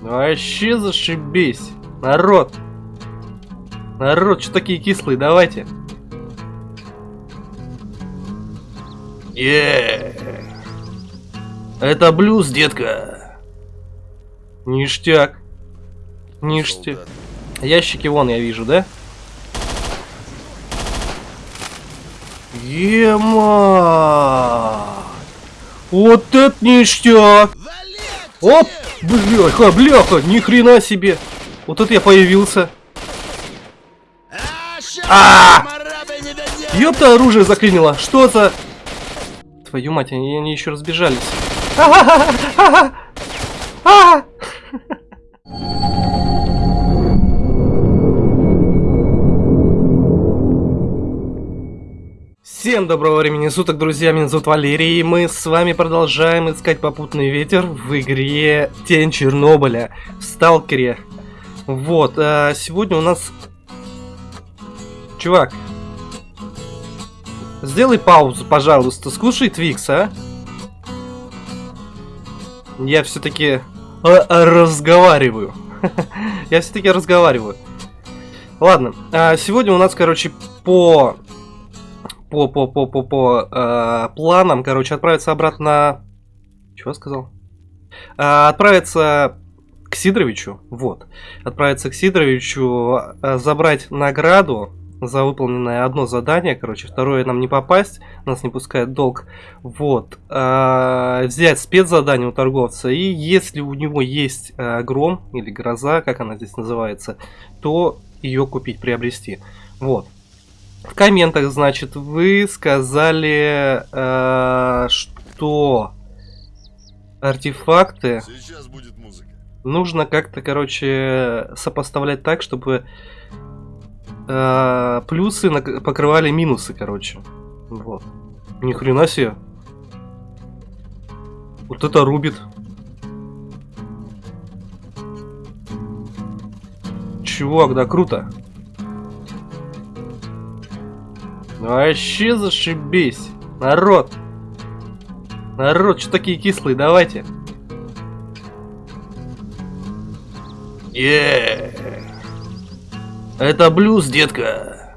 Вообще зашибись. Народ. Народ, что такие кислые, давайте. Е. Это блюз, детка. Ништяк. Ништяк. Ящики вон я вижу, да? Ема! Вот это ништяк! Оп! Бляха, бляха, ни хрена себе! Вот это я появился. А! Ёпта, оружие заклинило. Что за... Твою мать, они, они еще разбежались. Всем доброго времени суток, друзья, меня зовут Валерий, и мы с вами продолжаем искать попутный ветер в игре Тень Чернобыля, в Сталкере. Вот, а сегодня у нас... Чувак, сделай паузу, пожалуйста, скушай Твикс, а? Я все-таки разговариваю. Я все-таки разговариваю. Ладно, а сегодня у нас, короче, по по, по, по, по, по э, планам, короче, отправиться обратно... Чего сказал? Э, отправиться к Сидоровичу, вот. Отправиться к Сидоровичу, э, забрать награду за выполненное одно задание, короче, второе нам не попасть, нас не пускает долг, вот, э, взять спецзадание у торговца, и если у него есть э, гром или гроза, как она здесь называется, то ее купить, приобрести, вот. В комментах, значит, вы сказали, э, что артефакты нужно как-то, короче, сопоставлять так, чтобы э, плюсы покрывали минусы, короче. Вот. Ни хрена себе. Вот это рубит. Чувак, да круто. Вообще зашибись. Народ. Народ, что такие кислые, давайте. Е. Это блюз, детка.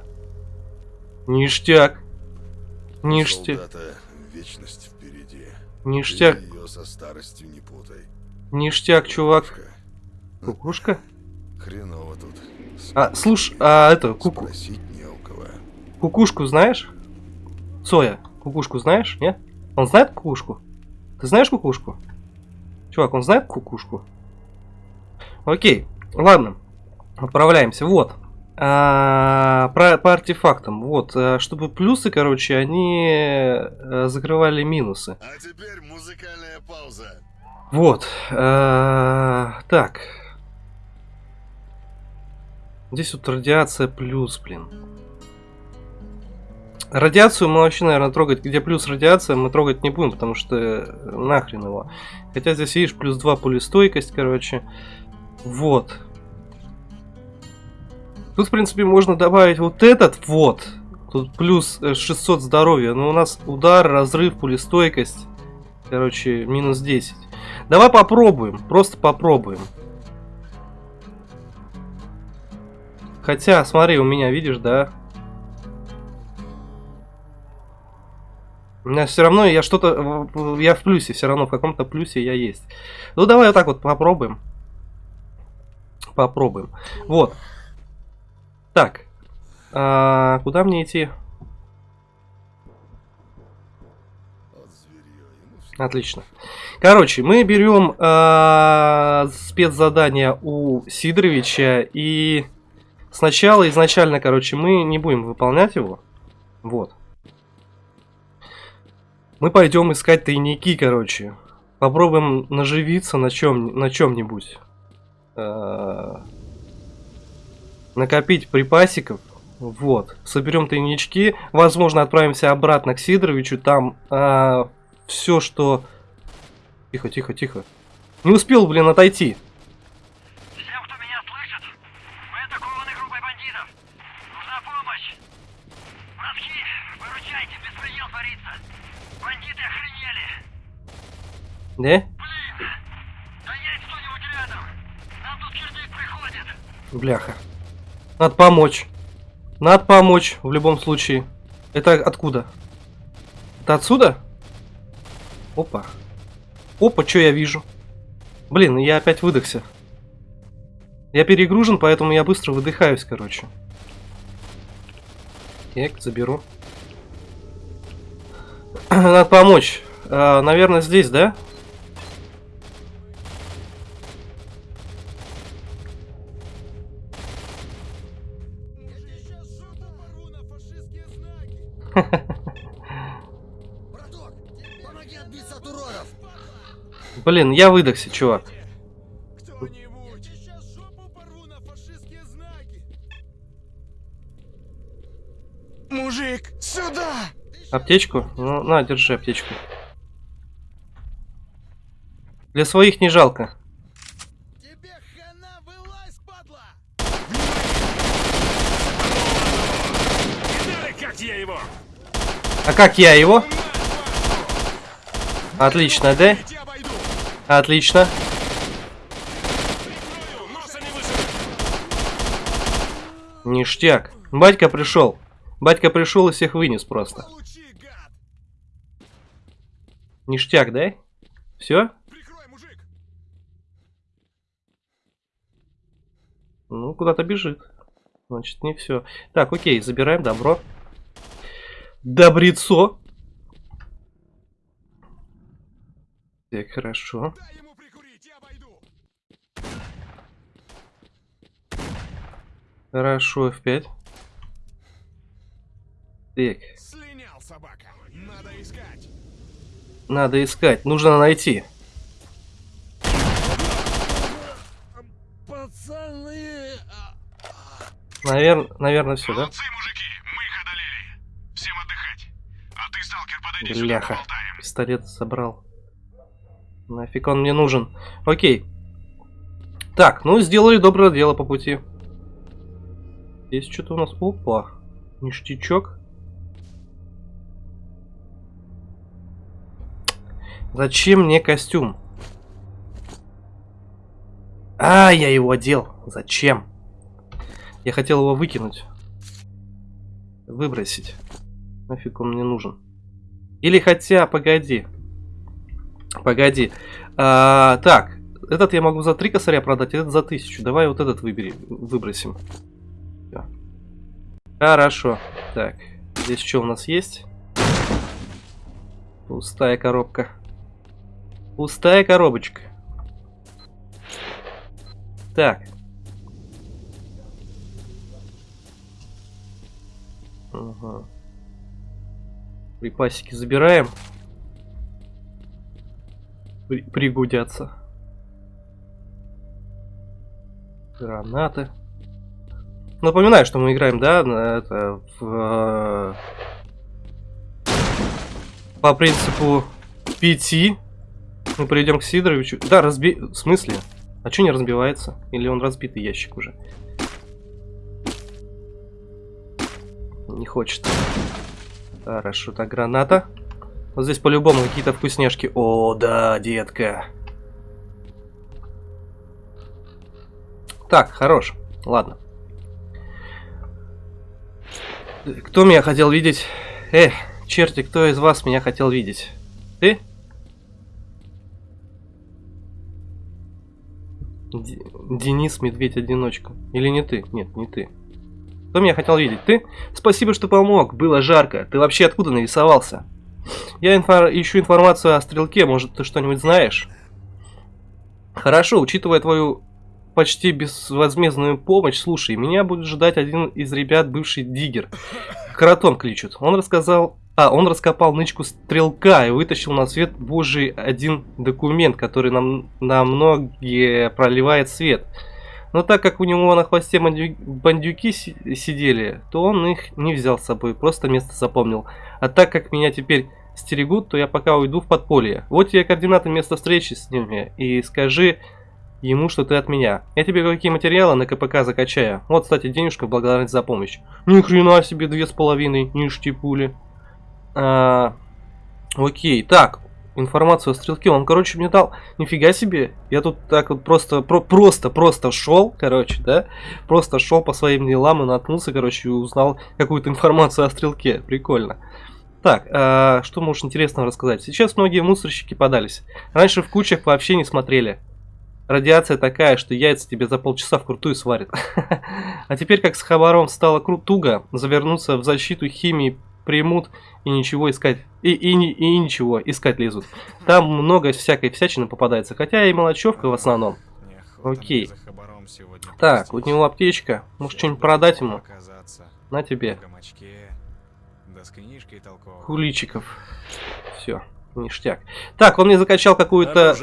Ништяк. Ништяк. вечность впереди. Ништяк. Ее со старостью не путай. Ништяк, чувак. Кукушка? Хреново тут. А, слушай, а это, куку. Спросить Кукушку знаешь? Соя, кукушку знаешь, нет? Он знает кукушку? Ты знаешь кукушку? Чувак, он знает кукушку? Окей, ладно. Отправляемся. Вот. А, про, по артефактам. Вот. А, чтобы плюсы, короче, они а, закрывали минусы. А теперь музыкальная пауза. Вот. А, так. Здесь вот радиация плюс, блин. Радиацию мы вообще, наверное, трогать, где плюс радиация, мы трогать не будем, потому что э, нахрен его. Хотя здесь, видишь, плюс 2 пулестойкость, короче. Вот. Тут, в принципе, можно добавить вот этот вот. Тут плюс 600 э, здоровья. Но у нас удар, разрыв, пулестойкость. Короче, минус 10. Давай попробуем. Просто попробуем. Хотя, смотри, у меня, видишь, да, меня все равно, я что-то, я в плюсе, все равно в каком-то плюсе я есть. Ну давай вот так вот попробуем. Попробуем. Вот. Так. А, куда мне идти? Отлично. Короче, мы берем э, спецзадание у Сидоровича и сначала изначально, короче, мы не будем выполнять его. Вот. Мы пойдем искать тайники, короче. Попробуем наживиться на чем на чем-нибудь. А, накопить припасиков. Вот. Соберем тайнички. Возможно, отправимся обратно к Сидоровичу. Там а, все, что... Тихо, тихо, тихо. Не успел, блин, отойти. Да? Бляха. Надо помочь. Надо помочь в любом случае. Это откуда? Это отсюда? Опа. Опа, что я вижу? Блин, я опять выдохся. Я перегружен, поэтому я быстро выдыхаюсь, короче. Так, заберу. Надо помочь. А, наверное, здесь, да? Блин, я выдохся, чувак. Мужик, сюда! Аптечку? Ну, на, держи аптечку. Для своих не жалко. Тебе хана, вылазь, падла! Я его? А как я его? Отлично, да? Отлично. Ништяк. Батька пришел. Батька пришел и всех вынес просто. Ништяк, да? Все? Ну, куда-то бежит. Значит, не все. Так, окей, забираем добро. Добрецо. Так, хорошо. Дай ему прикурить, я обойду! Хорошо, F5. Так, Слинял собака! Надо искать! надо искать. Нужно найти. Пацаны! Навер... Наверное, все, да? Молодцы, Бляха. Пистолет забрал. Нафиг он мне нужен. Окей. Так, ну сделали доброе дело по пути. Здесь что-то у нас... Опа. Ништячок. Зачем мне костюм? А, я его одел. Зачем? Я хотел его выкинуть. Выбросить. Нафиг он мне нужен. Или хотя, погоди. Погоди. А, так, этот я могу за три косаря продать, этот за тысячу. Давай вот этот выбери, выбросим. Всё. Хорошо. Так, здесь что у нас есть? Пустая коробка. Пустая коробочка. Так. Ага. Припасики забираем. При- пригодятся. Гранаты. Напоминаю, что мы играем, да, это в, э, по принципу пяти. Мы придем к Сидоровичу. Да, разби... В смысле? А что не разбивается? Или он разбитый ящик уже? Не хочет. Хорошо, так, граната. Вот здесь по-любому какие-то вкусняшки. О, да, детка. Так, хорош. Ладно. Кто меня хотел видеть? Эх, черти, кто из вас меня хотел видеть? Ты? Д- Денис Медведь-одиночка. Или не ты? Нет, не ты. Кто меня хотел видеть? Ты? Спасибо, что помог. Было жарко. Ты вообще откуда нарисовался? Я инфор- ищу информацию о стрелке. Может, ты что-нибудь знаешь? Хорошо, учитывая твою почти безвозмездную помощь, слушай, меня будет ждать один из ребят, бывший диггер. Кротом кличут. Он рассказал... А, он раскопал нычку стрелка и вытащил на свет божий один документ, который нам на многие проливает свет. Но так как у него на хвосте бандю- бандюки си- сидели, то он их не взял с собой, просто место запомнил. А так как меня теперь стерегут, то я пока уйду в подполье. Вот тебе координаты места встречи с ними и скажи ему, что ты от меня. Я тебе какие материалы на КПК закачаю. Вот, кстати, денежка в благодарность за помощь. Ни хрена себе, две с половиной, ништяки пули. А, окей, так, информацию о стрелке. Он, короче, мне дал... Нифига себе. Я тут так вот просто, про, просто, просто шел, короче, да? Просто шел по своим делам и наткнулся, короче, и узнал какую-то информацию о стрелке. Прикольно. Так, а, что можешь интересного рассказать? Сейчас многие мусорщики подались. Раньше в кучах вообще не смотрели. Радиация такая, что яйца тебе за полчаса вкрутую сварит. А теперь, как с хабаром стало крутуго, завернуться в защиту химии примут и ничего искать. И, и, и, ничего, искать лезут. Там много всякой всячины попадается, хотя и мелочевка в основном. Окей. Так, у него аптечка. Может что-нибудь продать ему? На тебе. в гамачке, да с книжкой толковой. Хуличиков. Все, ништяк. Так, он мне закачал какую-то...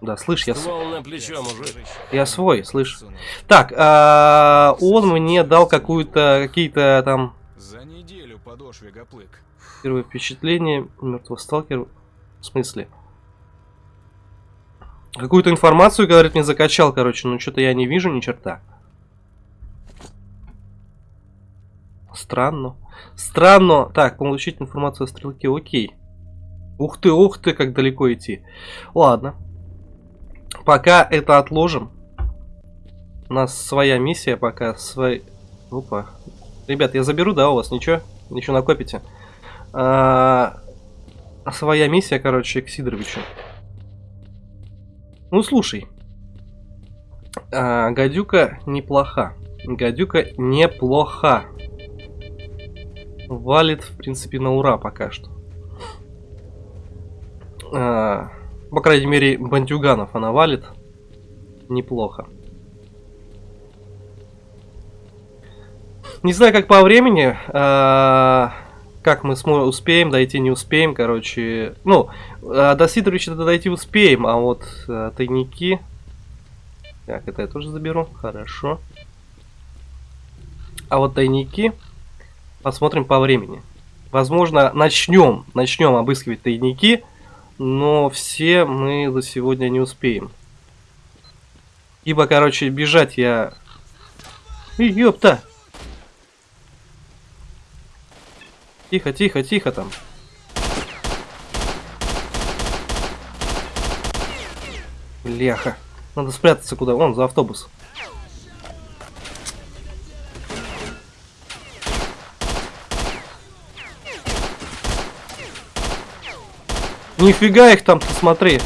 Да, слышь, я, Ствол на плечо, мужик. я свой, слышь. Так, а, он мне дал какую-то, какие-то там За неделю подошве гоплык. первое впечатление мертвого сталкера. В смысле? Какую-то информацию, говорит, мне закачал, короче, но что-то я не вижу ни черта. Странно. Странно. Так, получить информацию о стрелке, окей. Ух ты, ух ты, как далеко идти. Ладно. Пока это отложим. У нас своя миссия пока. Свой... Опа. Ребят, я заберу, да, у вас? Ничего? Еще накопите. А, своя миссия, короче, к Сидоровичу. Ну, слушай. А, гадюка неплоха. Гадюка неплоха. Валит, в принципе, на ура пока что. А, по крайней мере, бандюганов она валит. Неплохо. Не знаю, как по времени. а, как мы успеем дойти, не успеем, короче. Ну, а, до Сидоровича дойти успеем, а вот а, тайники... Так, это я тоже заберу. Хорошо. А вот тайники... Посмотрим по времени. Возможно, начнем, начнем обыскивать тайники, но все мы за сегодня не успеем. Ибо, короче, бежать я... Ёпта! Тихо, тихо, тихо там. Бляха. Надо спрятаться куда? Вон, за автобус. Нифига их там, ты смотри.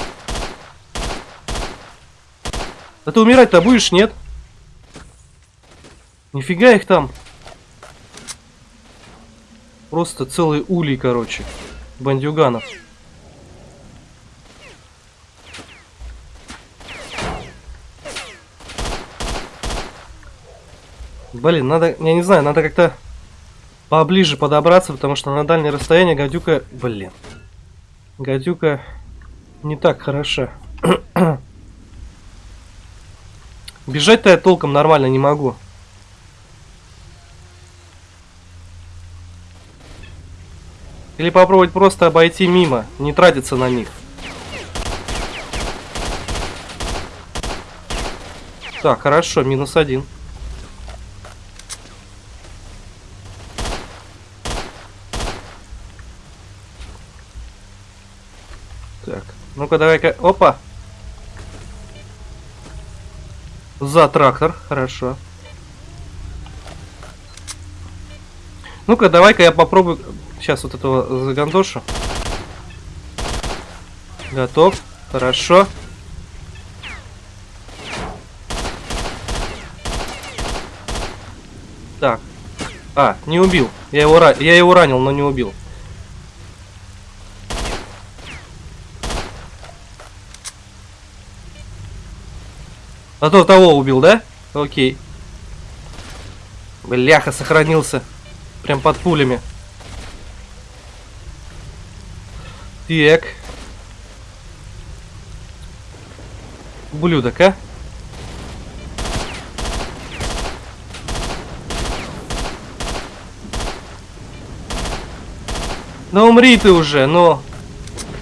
А ты умирать-то будешь, нет? Нифига их там. Просто целый улей, короче. Бандюганов. Блин, надо, я не знаю, надо как-то поближе подобраться, потому что на дальнее расстояние гадюка... Блин. Гадюка не так хороша. Бежать-то я толком нормально не могу. Или попробовать просто обойти мимо, не тратиться на них. Так, хорошо, минус один. Так, ну-ка давай-ка, опа. За трактор, хорошо. Ну-ка, давай-ка я попробую сейчас вот этого загандошу. Готов, хорошо. Так. А, не убил. Я его, я его ранил, но не убил. А то того убил, да? Окей. Бляха, сохранился. Прям под пулями. Так. Ублюдок, а? Ну умри ты уже, ну.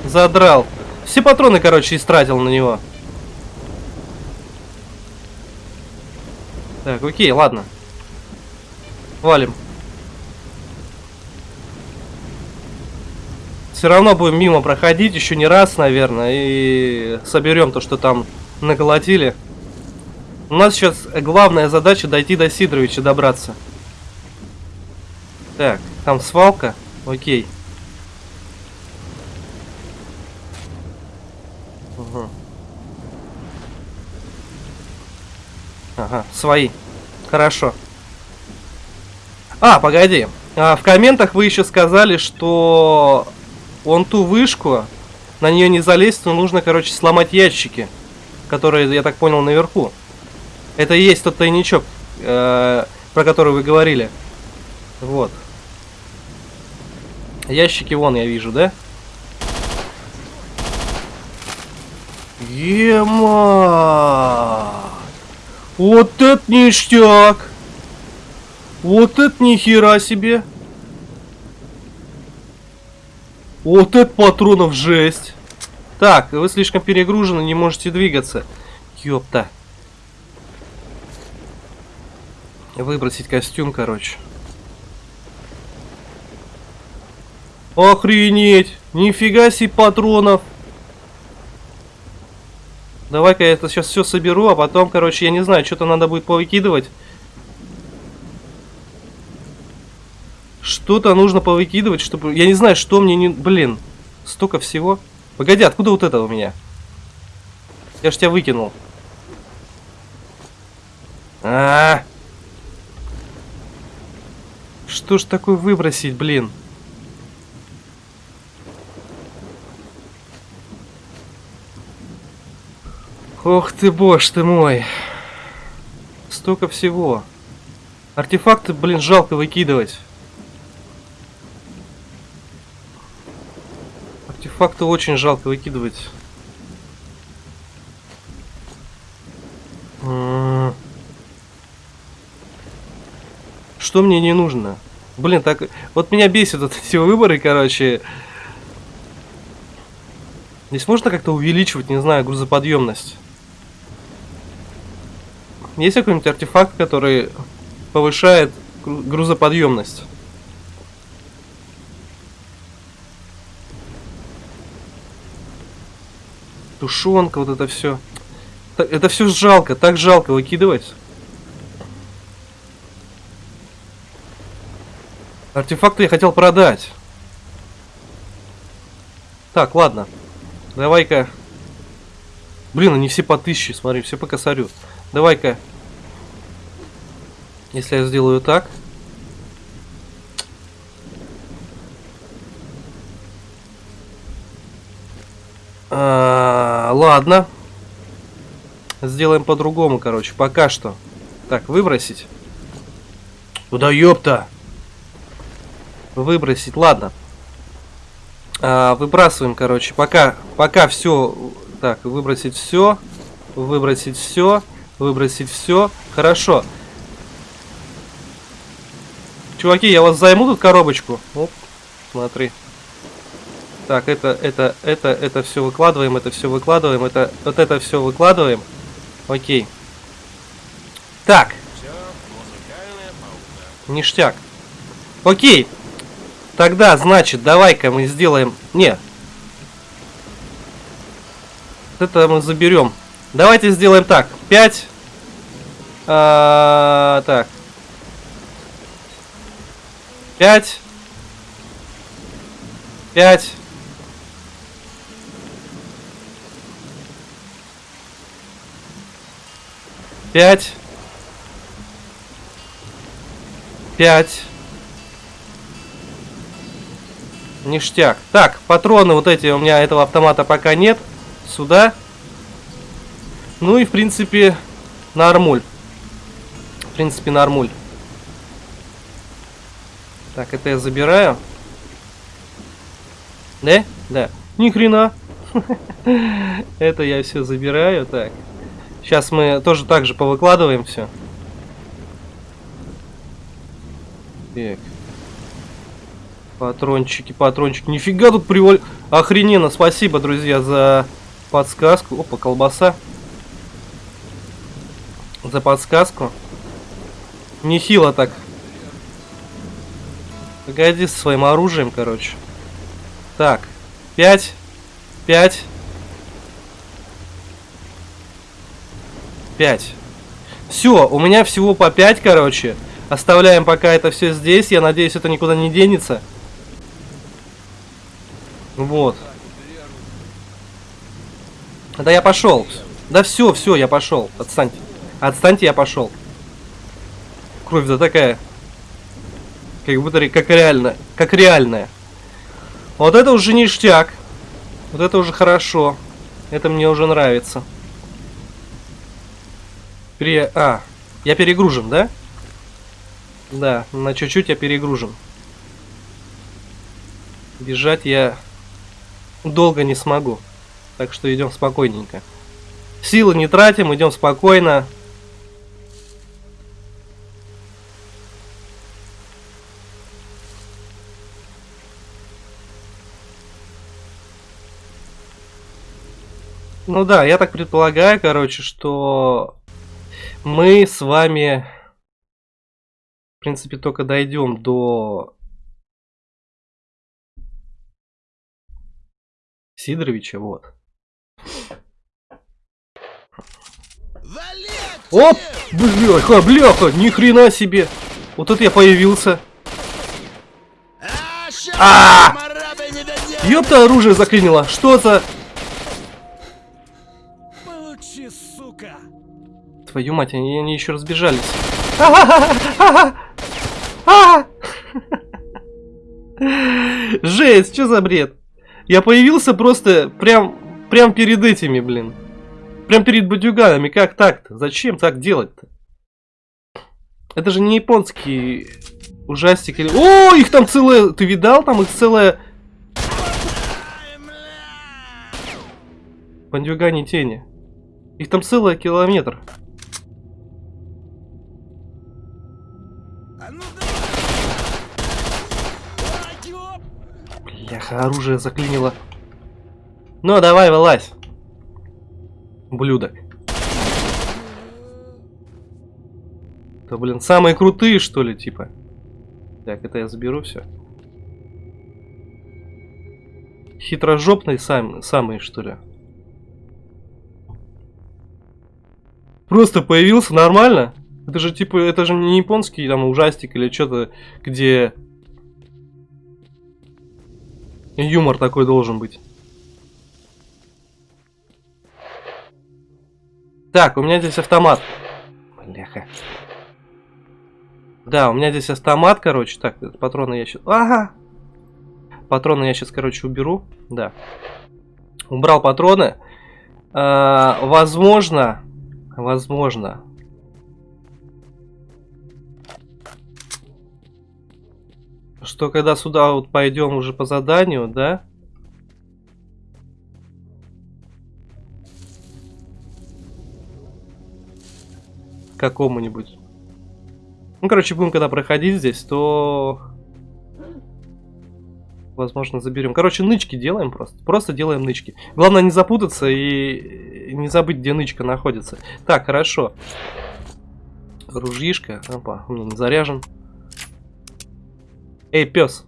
Задрал. Все патроны, короче, истратил на него. Так, окей, ладно. Валим. Все равно будем мимо проходить еще не раз, наверное, и соберем то, что там наколотили. У нас сейчас главная задача дойти до Сидоровича, добраться. Так, там свалка. Окей. Ага, свои. Хорошо. А, погоди. А, в комментах вы еще сказали, что он ту вышку, на нее не залезть, но нужно, короче, сломать ящики, которые, я так понял, наверху. Это и есть тот тайничок, э, про который вы говорили. Вот. Ящики вон я вижу, да? Ема! Вот это ништяк! Вот это нихера себе! Вот это патронов жесть! Так, вы слишком перегружены, не можете двигаться. Ёпта. Выбросить костюм, короче. Охренеть! Нифига себе патронов! Давай-ка я это сейчас все соберу, а потом, короче, я не знаю, что-то надо будет повыкидывать. Что-то нужно повыкидывать, чтобы... Я не знаю, что мне не... Блин, столько всего. Погоди, откуда вот это у меня? Я ж тебя выкинул. А, -а, а Что ж такое выбросить, блин? Ох ты, боже ты мой. Столько всего. Артефакты, блин, жалко выкидывать. Артефакты очень жалко выкидывать. Что мне не нужно? Блин, так... Вот меня бесит вот эти выборы, короче. Здесь можно как-то увеличивать, не знаю, грузоподъемность? Есть какой-нибудь артефакт, который повышает грузоподъемность? Тушенка, вот это все. Это все жалко, так жалко выкидывать. Артефакты я хотел продать. Так, ладно. Давай-ка. Блин, они все по тысяче, смотри, все по косарю. Давай-ка. Если я сделаю так. А, ладно. Сделаем по-другому, короче. Пока что. Так, выбросить. Куда ёпта? Выбросить, ладно. А, выбрасываем, короче. Пока, пока все. Так, выбросить все. Выбросить все. Выбросить все. Хорошо. Чуваки, я вас займу тут коробочку. Оп, смотри. Так, это, это, это, это все выкладываем, это все выкладываем, это, вот это все выкладываем. Окей. Так. Ништяк. Окей. Тогда, значит, давай-ка мы сделаем... Не. Это мы заберем. Давайте сделаем так. 5. А, так. 5. 5. Пять. Пять. Ништяк. Так, патроны вот эти у меня этого автомата пока нет. Сюда. Ну и, в принципе, нормуль. В принципе, нормуль. Так, это я забираю. Да? Да. Ни хрена. Это я все забираю. Так. Сейчас мы тоже так же повыкладываем все. Так. Патрончики, патрончики. Нифига тут приваль... Охрененно. Спасибо, друзья, за подсказку. Опа, колбаса за подсказку. Нехило так. Погоди со своим оружием, короче. Так. Пять. Пять. Пять. Все, у меня всего по пять, короче. Оставляем пока это все здесь. Я надеюсь, это никуда не денется. Вот. Да я пошел. Да все, все, я пошел. Отстаньте. Отстаньте, я пошел. Кровь-то такая. Как будто как реально. Как реальная. Вот это уже ништяк. Вот это уже хорошо. Это мне уже нравится. Пере... А, я перегружен, да? Да, на чуть-чуть я перегружен. Бежать я долго не смогу. Так что идем спокойненько. Силы не тратим, идем спокойно. Ну да, я так предполагаю, короче, что мы с вами, в принципе, только дойдем до Сидоровича, вот. Оп! Бляха, бляха, ни хрена себе! Вот это я появился. А! Ёпта, оружие заклинило. Что за... Твою мать, они, они еще разбежались. Жесть, что за бред? Я появился просто прям, прям перед этими, блин. Прям перед бадюганами. Как так-то? Зачем так делать-то? Это же не японский ужастик или... О, их там целая... Ты видал? Там их целая... Бандюгани тени. Их там целый километр. А ну давай! Ай, ёп! Оружие заклинило. Ну, давай, вылазь. Блюдок. Это, блин, самые крутые, что ли, типа? Так, это я заберу все. Хитрожопные сам, самые, что ли? Просто появился нормально? Это же типа, это же не японский там ужастик или что-то, где юмор такой должен быть. Так, у меня здесь автомат. Бляха. Да, у меня здесь автомат, короче. Так, патроны я сейчас... Ага! Патроны я сейчас, короче, уберу. Да. Убрал патроны. А, возможно... Возможно... Что когда сюда вот пойдем уже по заданию, да? Какому-нибудь. Ну, короче, будем когда проходить здесь, то... Возможно, заберем. Короче, нычки делаем просто. Просто делаем нычки. Главное не запутаться и не забыть, где нычка находится. Так, хорошо. Ружьишка. Опа, у меня не заряжен. Эй, пес.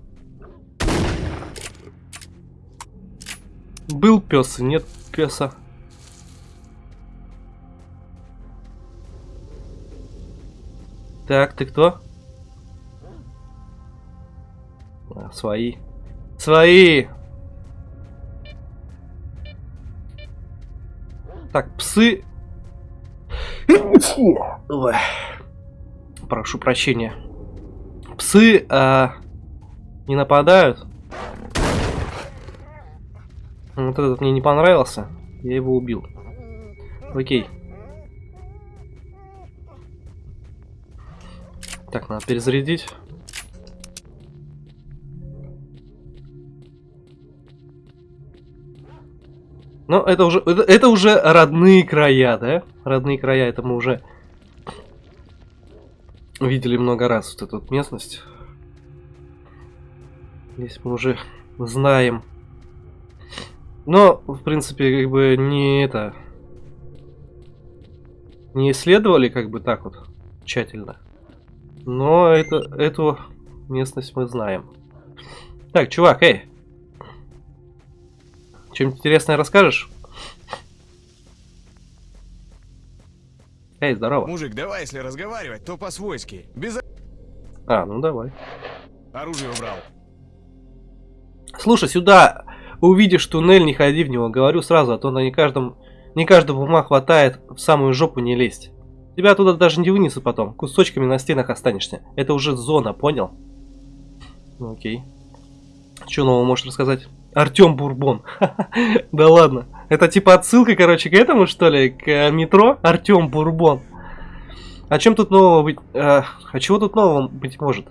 Был пес, нет песа. Так, ты кто? А, свои. Свои! Так, псы. Прошу прощения. Псы а, не нападают. Вот этот мне не понравился. Я его убил. Окей. Так, надо перезарядить. Но это уже, это, это уже родные края, да? Родные края, это мы уже видели много раз вот эту вот местность. Здесь мы уже знаем. Но, в принципе, как бы не это... Не исследовали как бы так вот тщательно. Но это, эту местность мы знаем. Так, чувак, эй. Чем интересное расскажешь? Эй, здорово. Мужик, давай, если разговаривать, то по-свойски. Без А, ну давай. оружия убрал. Слушай, сюда увидишь туннель, не ходи в него. Говорю сразу, а то на не каждом, не каждого ума хватает в самую жопу не лезть. Тебя туда даже не вынесу потом. Кусочками на стенах останешься. Это уже зона, понял? Ну окей. Что нового можешь рассказать? Артем Бурбон. Да ладно. Это типа отсылка, короче, к этому, что ли? К э, метро? Артем Бурбон. А чем тут нового быть? э, а чего тут нового быть может?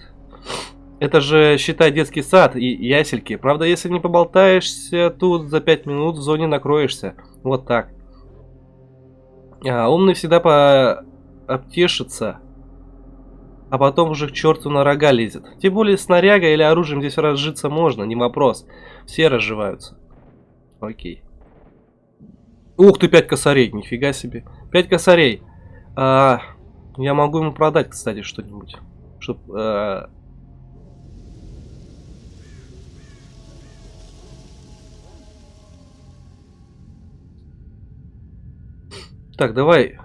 Это же, считай, детский сад и ясельки. Правда, если не поболтаешься тут за 5 минут, в зоне накроешься. Вот так. А, умный всегда по... обтешится. А потом уже к черту на рога лезет. Тем более снаряга или оружием здесь разжиться можно, не вопрос. Все разживаются. Окей. Ух ты, 5 косарей, нифига себе. 5 косарей. А, я могу ему продать, кстати, что-нибудь. Чтоб... а, Так, давай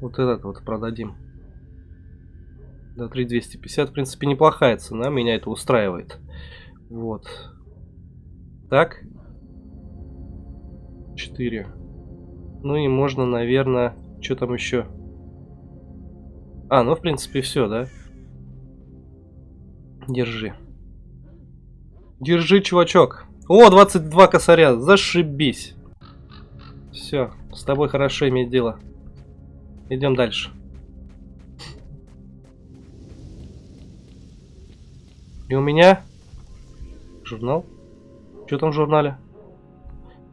вот этот вот продадим. Да, 3250, в принципе, неплохая цена, меня это устраивает. Вот. Так. 4. Ну и можно, наверное, что там еще? А, ну, в принципе, все, да? Держи. Держи, чувачок. О, 22 косаря, зашибись. Все, с тобой хорошо иметь дело. Идем дальше. И у меня журнал. Что там в журнале?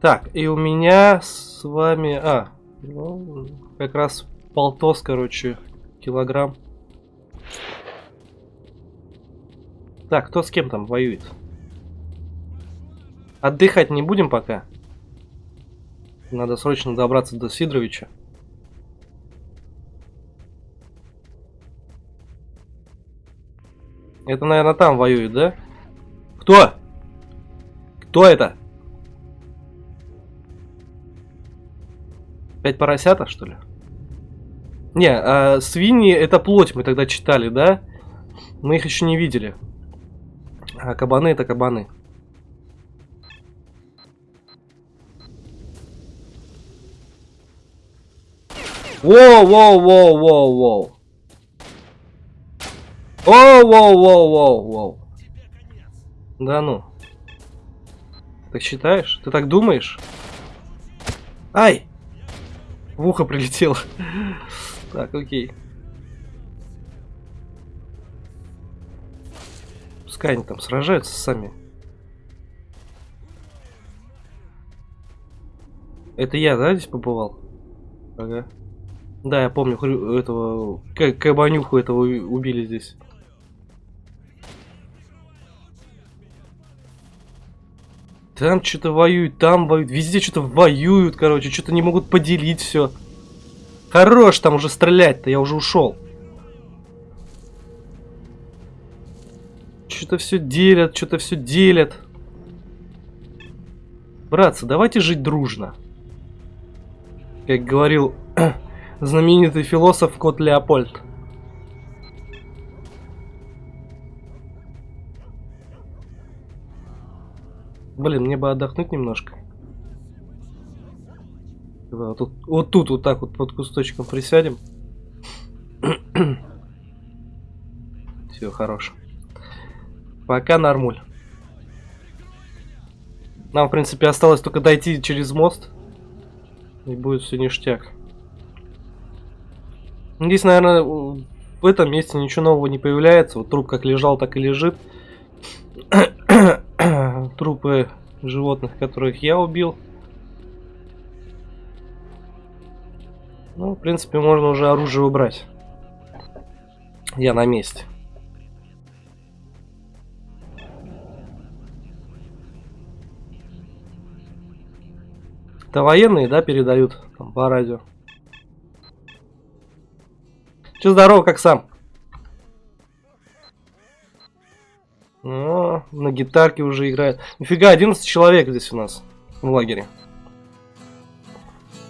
Так, и у меня с вами... А, ну, как раз полтос, короче, килограмм. Так, кто с кем там воюет? Отдыхать не будем пока. Надо срочно добраться до Сидоровича. Это, наверное, там воюет, да? Кто? Кто это? Пять поросята, что ли? Не, а свиньи это плоть, мы тогда читали, да? Мы их еще не видели. А кабаны это кабаны. Воу, воу, воу, воу, воу. Воу, воу, воу, воу, воу. Да ну. Так считаешь? Ты так думаешь? Ай! В ухо прилетело. Так, окей. Пускай они там сражаются сами. Это я, да, здесь побывал? Ага. Да, я помню, хрю- этого... Кабанюху этого убили здесь. Там что-то воюют, там воюют, везде что-то воюют, короче, что-то не могут поделить все. Хорош там уже стрелять-то, я уже ушел. Что-то все делят, что-то все делят. Братцы, давайте жить дружно. Как говорил знаменитый философ Кот Леопольд. Блин, мне бы отдохнуть немножко. Вот тут, вот тут вот так вот под кусточком присядем. Все, хорош. Пока нормуль. Нам, в принципе, осталось только дойти через мост. И будет все ништяк. Здесь, наверное, в этом месте ничего нового не появляется. Вот труп как лежал, так и лежит. Трупы животных, которых я убил. Ну, в принципе, можно уже оружие убрать. Я на месте. Это военные, да, передают там, по радио. Че здорово, как сам? О, на гитарке уже играет. Нифига, 11 человек здесь у нас. в лагере.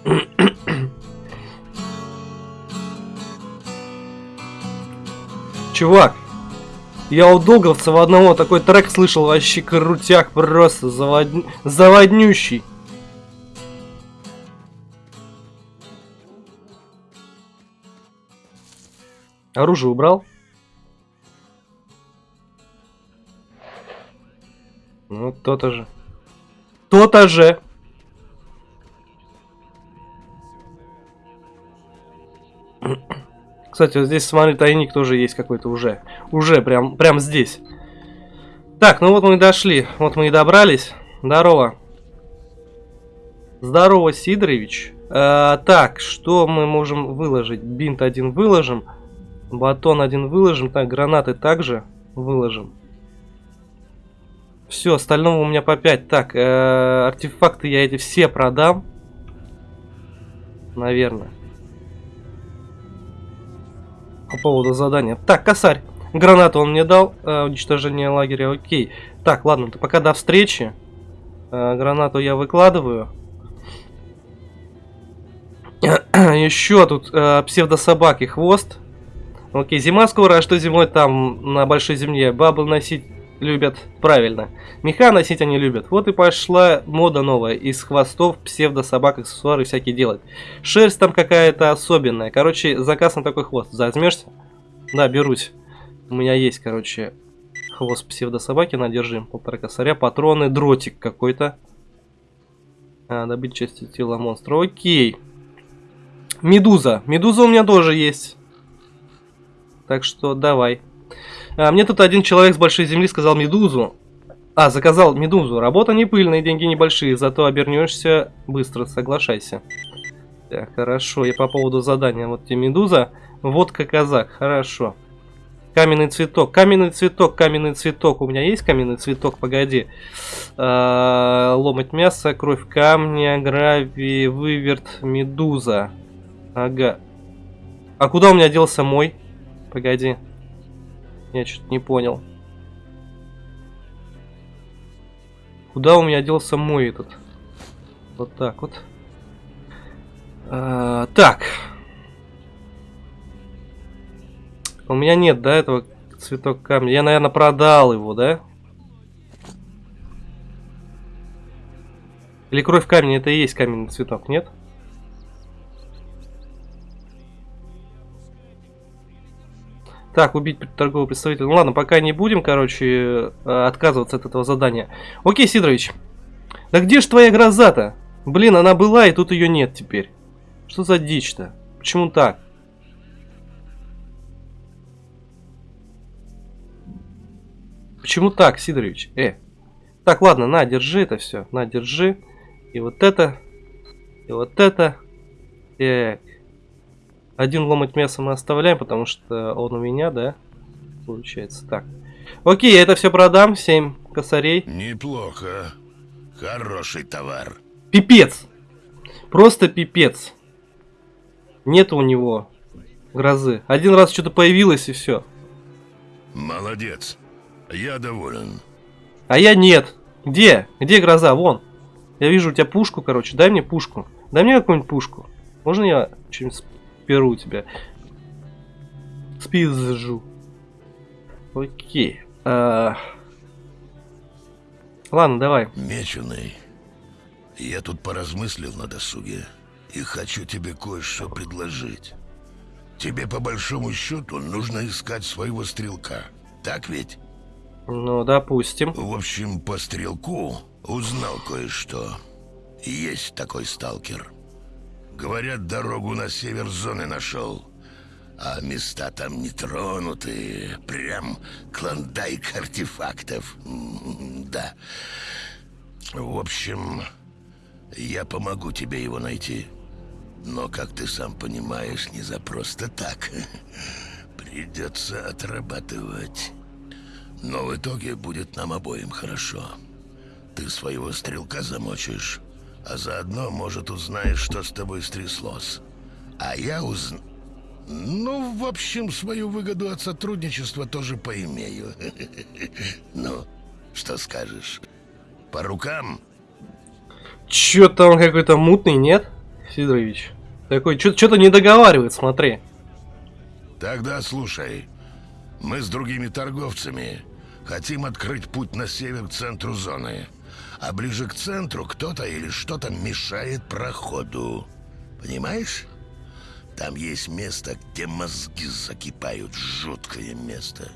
Чувак, я у Долговцева одного такой трек слышал, вообще крутяк, просто завод... заводнющий. Оружие убрал? Ну, то-то же. То-то же. Кстати, вот здесь, смотри, тайник тоже есть какой-то уже. Уже, прям, прям здесь. Так, ну вот мы и дошли. Вот мы и добрались. Здорово. Здорово, Сидорович. Э, так, что мы можем выложить? Бинт один выложим. Батон один выложим. Так, гранаты также выложим. Все, остального у меня по 5. Так, э, артефакты я эти все продам. Наверное. По поводу задания. Так, косарь. Гранату он мне дал. Э, уничтожение лагеря. Окей. Так, ладно, то пока до встречи. Э, гранату я выкладываю. Еще тут э, псевдособаки хвост. Окей, зима скоро, а что зимой там на большой земле? Бабы носить любят правильно. Меха носить они любят. Вот и пошла мода новая. Из хвостов псевдо-собак аксессуары всякие делать. Шерсть там какая-то особенная. Короче, заказ на такой хвост. Возьмешься? Да, берусь. У меня есть, короче, хвост псевдо-собаки. Надержим. Полтора косаря. Патроны. Дротик какой-то. А, добыть части тела монстра. Окей. Медуза. Медуза у меня тоже есть. Так что давай. А, мне тут один человек с большой земли сказал медузу. А, заказал медузу. Работа не пыльная, деньги небольшие, зато обернешься быстро, соглашайся. Так, хорошо, я по поводу задания. Вот тебе медуза. Водка казак, хорошо. Каменный цветок, каменный цветок, каменный цветок. У меня есть каменный цветок, погоди. А, ломать мясо, кровь камня, гравий, выверт, медуза. Ага. А куда у меня делся мой? Погоди. Я что-то не понял. Куда у меня делся мой этот? Вот так вот. А, так. У меня нет, да, этого цветок камня. Я, наверное, продал его, да? Или кровь камня это и есть каменный цветок, нет? Нет. Так, убить торгового представителя. Ну ладно, пока не будем, короче, э, отказываться от этого задания. Окей, Сидорович. Да где ж твоя гроза-то? Блин, она была, и тут ее нет теперь. Что за дичь-то? Почему так? Почему так, Сидорович? Э. Так, ладно, на, держи это все. На, держи. И вот это. И вот это. Так. Один ломать мясо мы оставляем, потому что он у меня, да? Получается так. Окей, я это все продам. 7 косарей. Неплохо. Хороший товар. Пипец. Просто пипец. Нет у него грозы. Один раз что-то появилось и все. Молодец. Я доволен. А я нет. Где? Где гроза? Вон. Я вижу у тебя пушку, короче. Дай мне пушку. Дай мне какую-нибудь пушку. Можно я что-нибудь перу тебя. Спизжу. Окей. А... Ладно, давай. Меченый, я тут поразмыслил на досуге и хочу тебе кое-что предложить. Тебе по большому счету нужно искать своего стрелка, так ведь? Ну, допустим. В общем, по стрелку узнал кое-что. Есть такой сталкер. Говорят, дорогу на север зоны нашел. А места там не тронутые. Прям клондайк артефактов. Да. В общем, я помогу тебе его найти. Но, как ты сам понимаешь, не за просто так. Придется отрабатывать. Но в итоге будет нам обоим хорошо. Ты своего стрелка замочишь, а заодно, может, узнаешь, что с тобой стряслось. А я узна... Ну, в общем, свою выгоду от сотрудничества тоже поимею. Ну, что скажешь? По рукам? Чё-то он какой-то мутный, нет, Сидорович? Такой, что-то не договаривает, смотри. Тогда слушай. Мы с другими торговцами хотим открыть путь на север к центру зоны. А ближе к центру кто-то или что-то мешает проходу. Понимаешь? Там есть место, где мозги закипают. Жуткое место.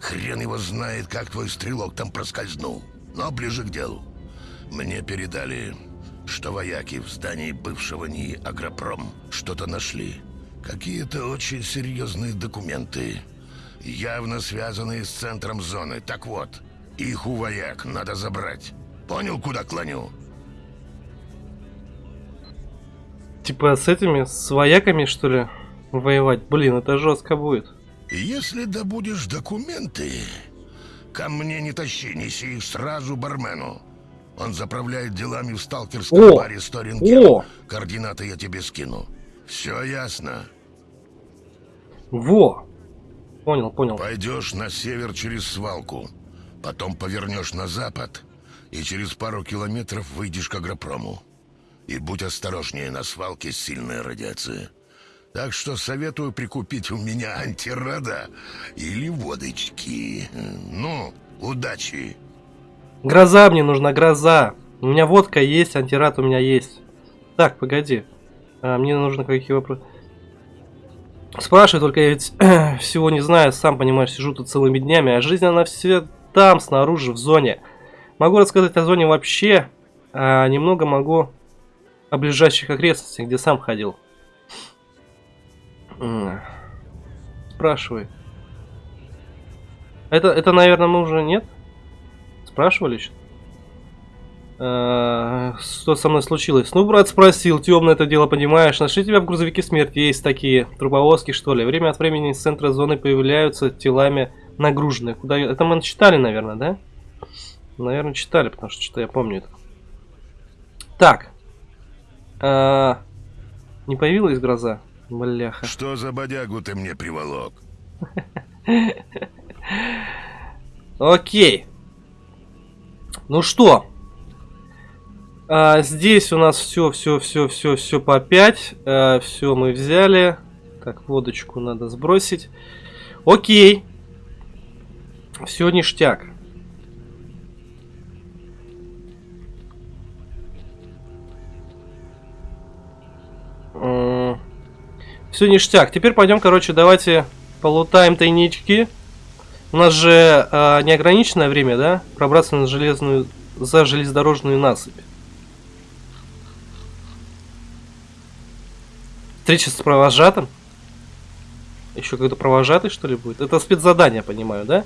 Хрен его знает, как твой стрелок там проскользнул. Но ближе к делу. Мне передали, что вояки в здании бывшего НИИ «Агропром» что-то нашли. Какие-то очень серьезные документы. Явно связанные с центром зоны. Так вот, их у вояк надо забрать. Понял, куда клоню? Типа с этими, с вояками, что ли, воевать? Блин, это жестко будет. Если добудешь документы, ко мне не тащи, неси их сразу бармену. Он заправляет делами в сталкерском О! баре Сторинген. О! Координаты я тебе скину. Все ясно. Во! Понял, понял. Пойдешь на север через свалку, потом повернешь на запад и через пару километров выйдешь к агропрому. И будь осторожнее, на свалке сильная радиация. Так что советую прикупить у меня антирада или водочки. Ну, удачи. Гроза мне нужна, гроза. У меня водка есть, антирад у меня есть. Так, погоди. А, мне нужно какие вопросы. Спрашивай, только я ведь всего не знаю, сам понимаешь, сижу тут целыми днями, а жизнь она все там, снаружи, в зоне. Могу рассказать о зоне вообще, а немного могу о ближайших окрестностях, где сам ходил. Спрашивай. Это, это, наверное, мы уже нет? Спрашивали что что со мной случилось? Ну, брат спросил, темно это дело понимаешь. Нашли тебя в грузовике смерти, есть такие трубовозки, что ли. Время от времени из центра зоны появляются телами нагруженные. Куда... Это мы читали, наверное, да? Наверное, читали, потому что что-то я помню это. Так. А, не появилась гроза? Бляха. Что за бодягу ты мне приволок? Окей. Ну что? А, здесь у нас все, все, все, все, все по 5. А, все мы взяли. Так, водочку надо сбросить. Окей. Все ништяк. Все ништяк. Теперь пойдем, короче, давайте полутаем тайнички. У нас же э, неограниченное время, да? Пробраться на железную, за железнодорожную насыпь. Встреча с провожатым? Еще какой-то провожатый, что ли, будет? Это спецзадание, понимаю, да?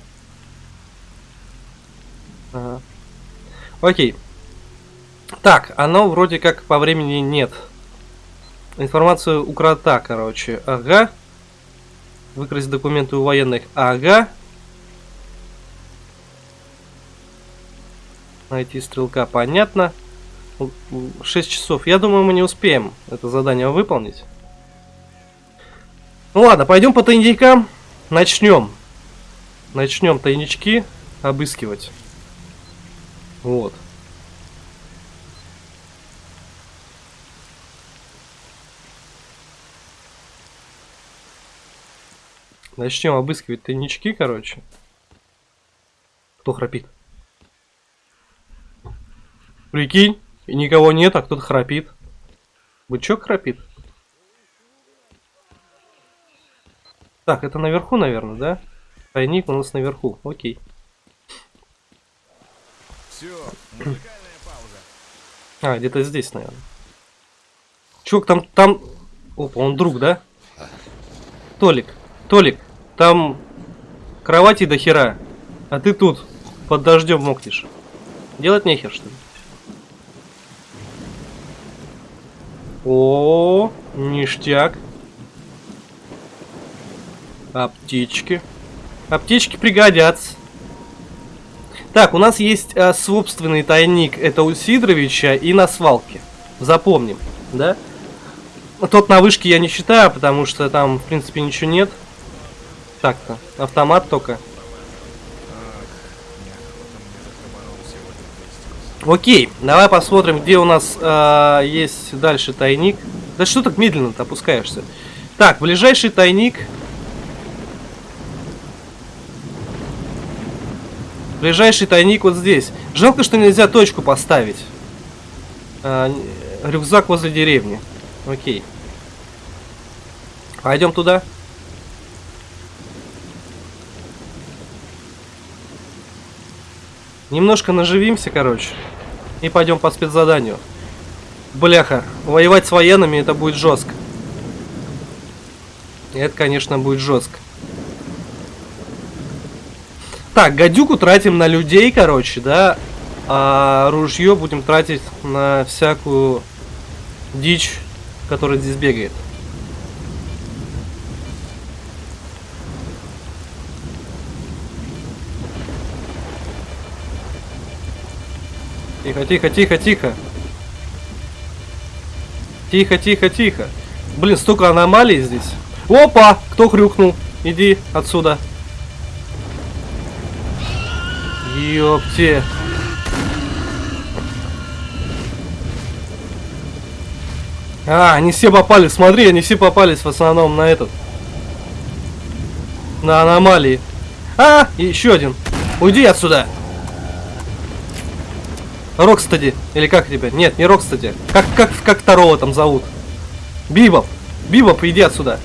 Ага. Окей. Так, оно вроде как по времени нет. Информацию у крота, короче. Ага. Выкрасть документы у военных. Ага. Найти стрелка, понятно. 6 часов. Я думаю, мы не успеем это задание выполнить. Ну ладно, пойдем по тайникам. Начнем. Начнем тайнички обыскивать. Вот. Начнем обыскивать тайнички, короче. Кто храпит? Прикинь, и никого нет, а кто-то храпит. Бычок храпит? Так, это наверху, наверное, да? Тайник у нас наверху, окей. Все. А, где-то здесь, наверное. Чувак, там, там... Опа, он друг, да? Толик, Толик, там кровати до хера, а ты тут под дождем мокнешь. Делать нехер, что ли? О, ништяк. Аптечки. Аптечки пригодятся. Так, у нас есть а, собственный тайник. Это у Сидоровича и на свалке. Запомним, да? Тот на вышке я не считаю, потому что там, в принципе, ничего нет. Так-то, автомат только. Окей, давай посмотрим, где у нас э, есть дальше тайник. Да что так медленно ты опускаешься? Так, ближайший тайник. Ближайший тайник вот здесь. Жалко, что нельзя точку поставить. Н- рюкзак возле деревни. Окей. Пойдем туда. Немножко наживимся, короче. И пойдем по спецзаданию. Бляха, воевать с военными это будет жестко. Это, конечно, будет жестко. Так, гадюку тратим на людей, короче, да. А ружье будем тратить на всякую дичь, которая здесь бегает. Тихо, тихо, тихо, тихо. Тихо, тихо, тихо. Блин, столько аномалий здесь. Опа! Кто хрюкнул? Иди отсюда. Ёпте. А, они все попали, смотри, они все попались в основном на этот. На аномалии. А, еще один. Уйди отсюда. Рокстеди. Или как тебя? Нет, не Рокстеди. Как, как, как второго там зовут? Бибоп. Бибоп, иди отсюда.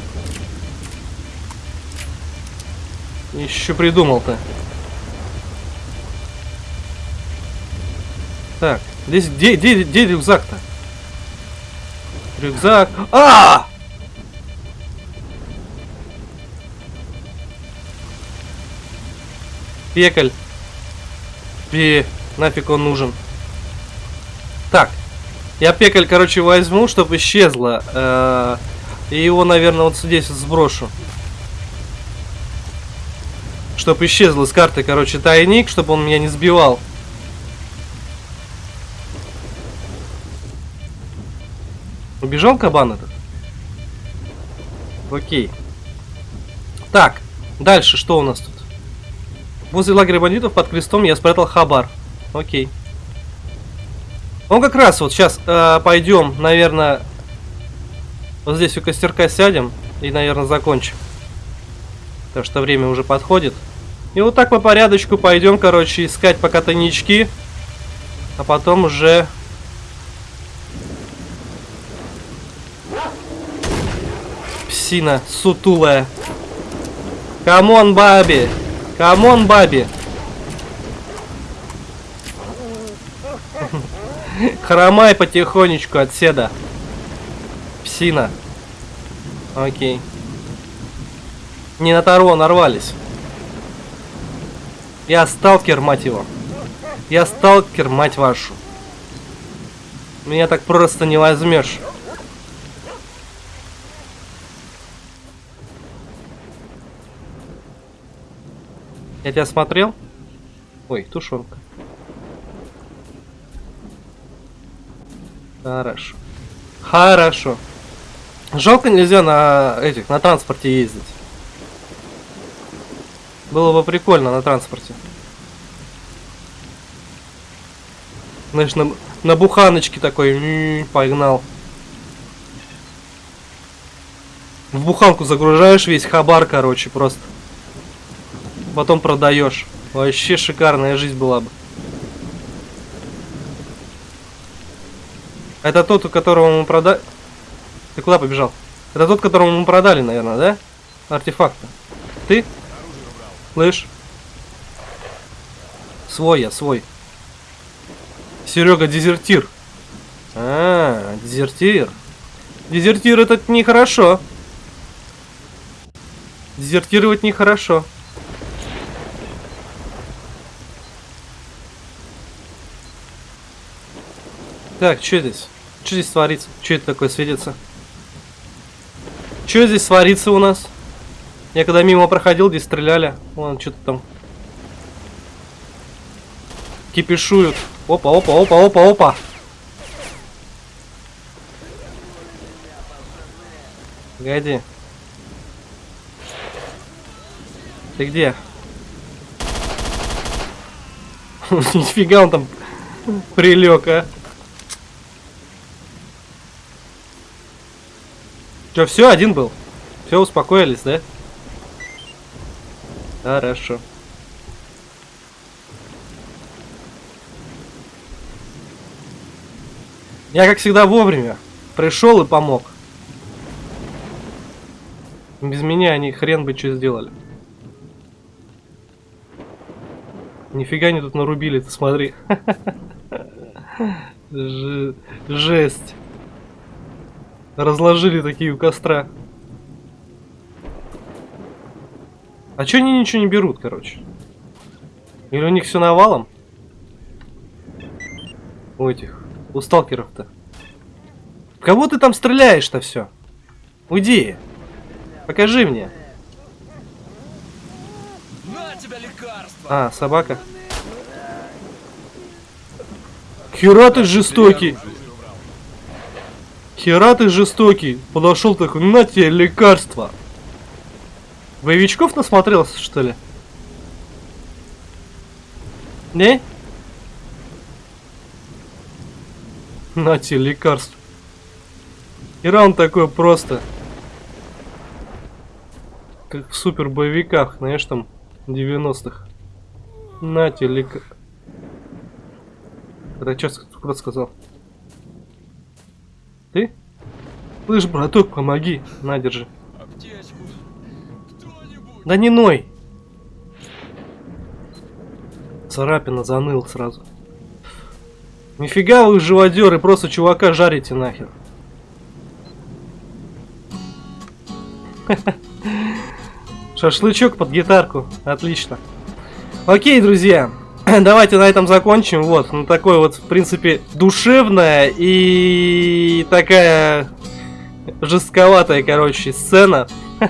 Еще придумал-то. Так, здесь где, где, где рюкзак-то? Рюкзак. А! Пекаль. Пе, нафиг он нужен. Я пекаль, короче, возьму, чтобы исчезло. э, И его, наверное, вот здесь сброшу. Чтобы исчезло с карты, короче, тайник, чтобы он меня не сбивал. Убежал кабан этот? Окей. Так, дальше что у нас тут? Возле лагеря бандитов под крестом я спрятал хабар. Окей. Ну как раз вот сейчас э, пойдем, наверное, вот здесь у костерка сядем и, наверное, закончим. Потому что время уже подходит. И вот так по порядочку пойдем, короче, искать пока тайнички. А потом уже... Псина сутулая. Come on, baby! Come on, baby! Хромай потихонечку отседа. Псина. Окей. Не на Таро нарвались. Я сталкер, мать его. Я сталкер, мать вашу. Меня так просто не возьмешь. Я тебя смотрел? Ой, тушенка. Хорошо. Хорошо. Жалко нельзя на этих, на транспорте ездить. Было бы прикольно на транспорте. Знаешь, на, на буханочке такой м, погнал. В буханку загружаешь весь хабар, короче, просто. Потом продаешь. Вообще шикарная жизнь была бы. Это тот, у которого мы продали... Ты куда побежал? Это тот, которому мы продали, наверное, да? Артефакты. Ты? Слышь? Свой я, свой. Серега дезертир. А, дезертир. Дезертир это нехорошо. Дезертировать нехорошо. Так, что здесь? Что здесь творится? Что это такое светится? Что здесь творится у нас? Я когда мимо проходил, здесь стреляли. Вон, что-то там. Кипишуют. Опа, опа, опа, опа, опа. Погоди. Ты где? Нифига он там Прилег, а. Че, все, один был? Все, успокоились, да? Хорошо. Я, как всегда, вовремя пришел и помог. Без меня они хрен бы что сделали. Нифига не тут нарубили, ты смотри. Жесть. Разложили такие у костра. А чё они ничего не берут, короче? Или у них все навалом? У этих, у сталкеров-то. Кого ты там стреляешь-то все? Уйди. Покажи мне. А, собака. Хера ты жестокий. Хера ты жестокий. Подошел такой, на тебе лекарство. Боевичков насмотрелся, что ли? Не? На тебе лекарство. Хера он такой просто. Как в супер боевиках, знаешь, там 90-х. На тебе лекарство. Это что, кто сказал? Ты? Слышь, браток, помоги. На, держи. Да не ной! Царапина заныл сразу. Нифига вы живодеры, просто чувака жарите нахер. Шашлычок под гитарку. Отлично. Окей, друзья. Давайте на этом закончим. Вот, ну такой вот, в принципе, душевная и такая жестковатая, короче, сцена.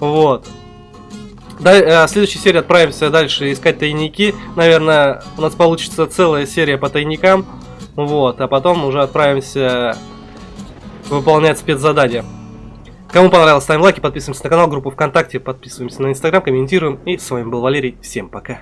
Вот. Э, в следующей серии отправимся дальше искать тайники. Наверное, у нас получится целая серия по тайникам. Вот, а потом уже отправимся выполнять спецзадания. Кому понравилось, ставим лайки, подписываемся на канал, группу ВКонтакте, подписываемся на Инстаграм, комментируем. И с вами был Валерий. Всем пока.